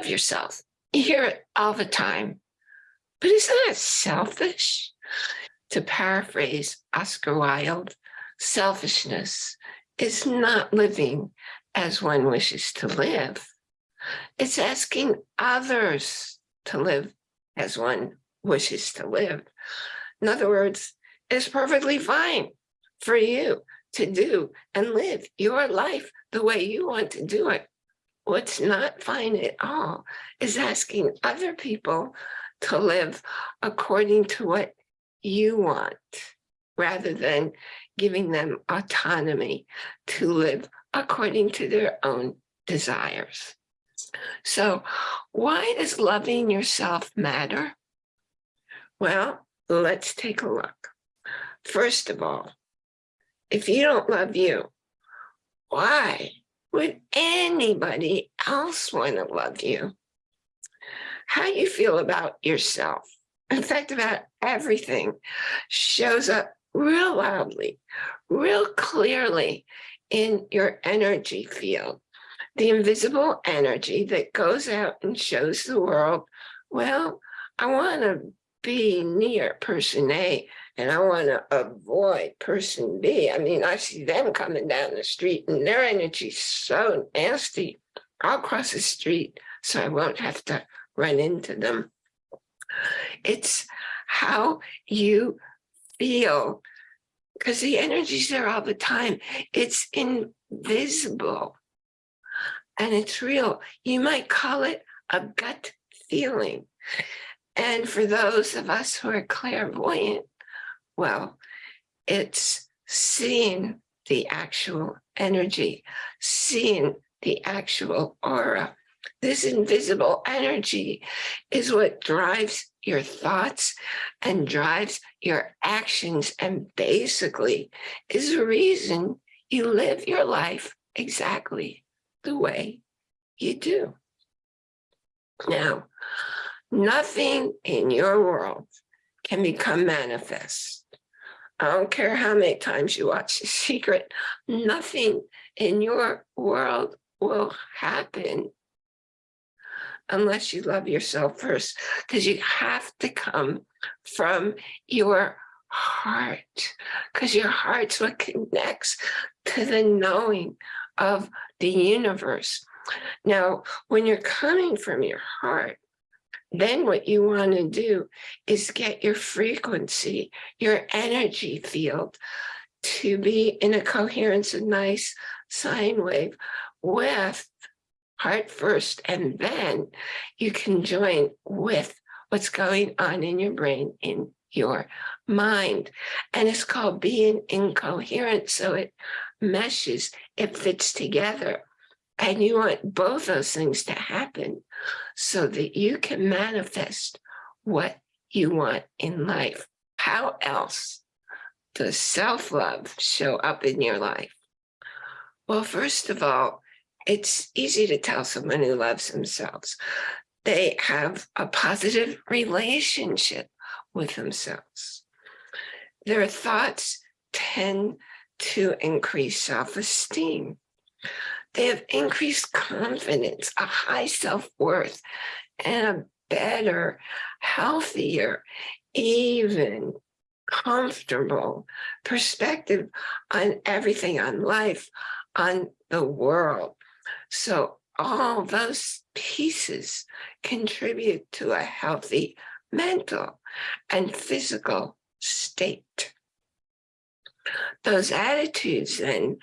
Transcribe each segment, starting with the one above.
love yourself. You hear it all the time. But isn't that selfish? To paraphrase Oscar Wilde, selfishness is not living as one wishes to live. It's asking others to live as one wishes to live. In other words, it's perfectly fine for you to do and live your life the way you want to do it. What's not fine at all is asking other people to live according to what you want, rather than giving them autonomy to live according to their own desires. So why does loving yourself matter? Well, let's take a look. First of all, if you don't love you, why would anybody else want to love you? How you feel about yourself, in fact, about everything, shows up real loudly, real clearly in your energy field. The invisible energy that goes out and shows the world, well, I want to be near person A and I want to avoid person B. I mean, I see them coming down the street and their energy's so nasty. I'll cross the street so I won't have to run into them. It's how you feel because the energy's there all the time. It's invisible and it's real. You might call it a gut feeling. And for those of us who are clairvoyant, well, it's seeing the actual energy, seeing the actual aura. This invisible energy is what drives your thoughts and drives your actions and basically is the reason you live your life exactly the way you do. Now, nothing in your world can become manifest. I don't care how many times you watch The Secret, nothing in your world will happen unless you love yourself first, because you have to come from your heart, because your heart's what connects to the knowing of the universe. Now, when you're coming from your heart, then what you want to do is get your frequency, your energy field to be in a coherence, a nice sine wave with heart first, and then you can join with what's going on in your brain, in your mind. And it's called being incoherent. So it meshes, it fits together. And you want both those things to happen so that you can manifest what you want in life. How else does self-love show up in your life? Well, first of all, it's easy to tell someone who loves themselves. They have a positive relationship with themselves. Their thoughts tend to increase self-esteem. They have increased confidence, a high self-worth, and a better, healthier, even comfortable perspective on everything, on life, on the world. So all those pieces contribute to a healthy mental and physical state. Those attitudes then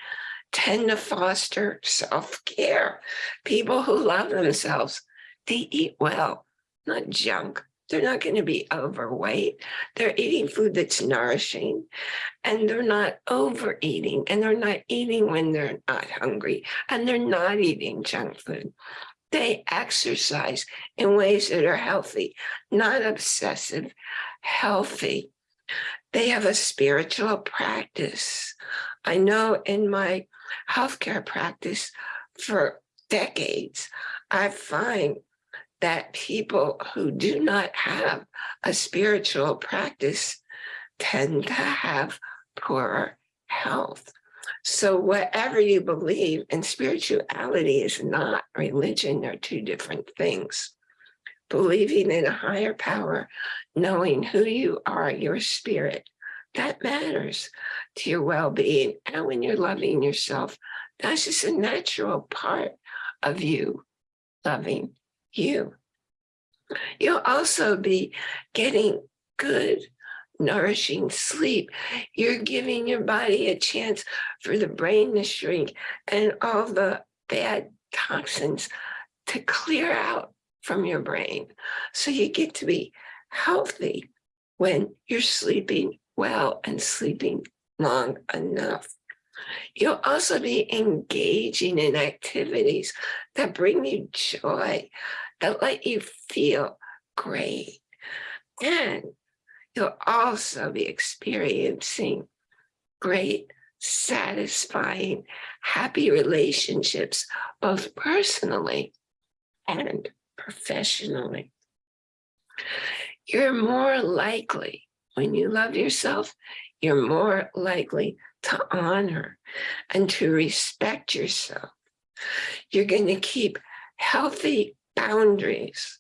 tend to foster self-care. People who love themselves, they eat well, not junk. They're not going to be overweight. They're eating food that's nourishing and they're not overeating and they're not eating when they're not hungry and they're not eating junk food. They exercise in ways that are healthy, not obsessive, healthy. They have a spiritual practice. I know in my healthcare practice for decades, I find that people who do not have a spiritual practice tend to have poorer health. So whatever you believe, and spirituality is not religion, they're two different things. Believing in a higher power, knowing who you are, your spirit, that matters to your well-being. And when you're loving yourself, that's just a natural part of you loving you. You'll also be getting good, nourishing sleep. You're giving your body a chance for the brain to shrink and all the bad toxins to clear out from your brain. So you get to be healthy when you're sleeping well and sleeping long enough. You'll also be engaging in activities that bring you joy, that let you feel great. And you'll also be experiencing great, satisfying, happy relationships, both personally and professionally. You're more likely, when you love yourself, you're more likely to honor and to respect yourself. You're going to keep healthy boundaries.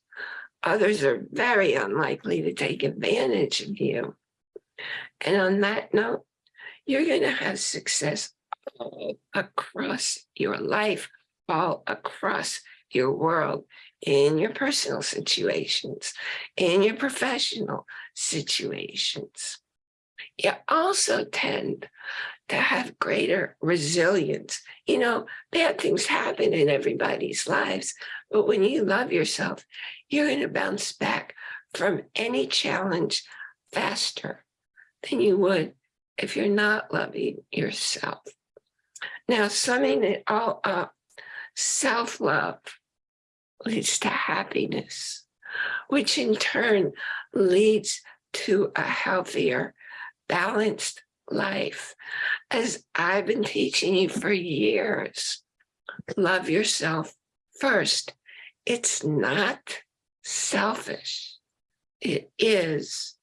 Others are very unlikely to take advantage of you. And on that note, you're going to have success all across your life, all across your world, in your personal situations, in your professional situations. You also tend to have greater resilience. You know, bad things happen in everybody's lives, but when you love yourself, you're going to bounce back from any challenge faster than you would if you're not loving yourself. Now, summing it all up, self-love leads to happiness, which in turn leads to a healthier, balanced life. As I've been teaching you for years, love yourself first. It's not selfish. It is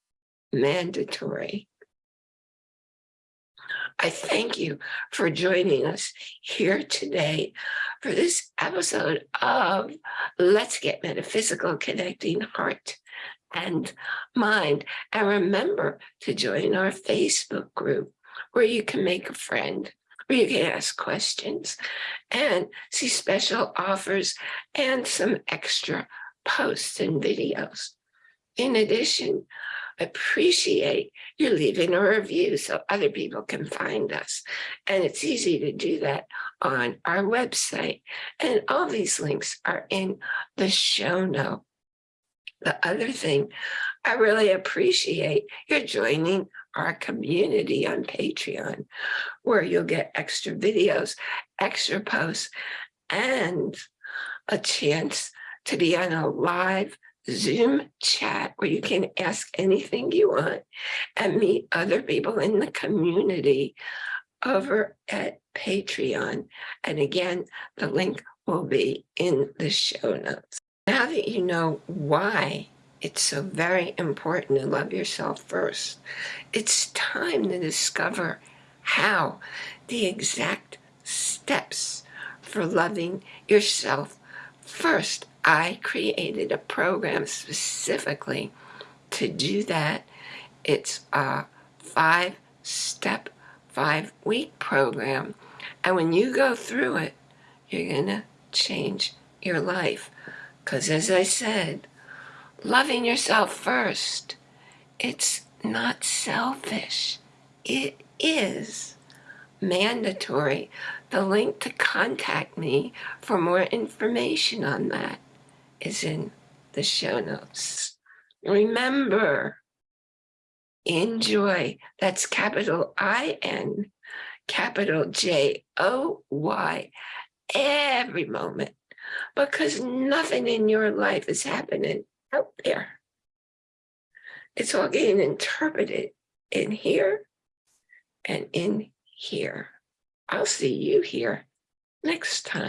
mandatory. I thank you for joining us here today for this episode of Let's Get Metaphysical Connecting Heart and Mind. And remember to join our Facebook group where you can make a friend, where you can ask questions and see special offers and some extra posts and videos. In addition, appreciate you leaving a review so other people can find us. And it's easy to do that on our website. And all these links are in the show note. The other thing, I really appreciate your joining our community on Patreon, where you'll get extra videos, extra posts, and a chance to be on a live Zoom chat where you can ask anything you want and meet other people in the community over at Patreon. And again, the link will be in the show notes. Now that you know why it's so very important to love yourself first, it's time to discover how the exact steps for loving yourself first I created a program specifically to do that. It's a five-step, five-week program. And when you go through it, you're going to change your life. Because as I said, loving yourself first, it's not selfish. It is mandatory. The link to contact me for more information on that is in the show notes. Remember, enjoy, that's capital I-N, capital J-O-Y, every moment, because nothing in your life is happening out there. It's all getting interpreted in here and in here. I'll see you here next time.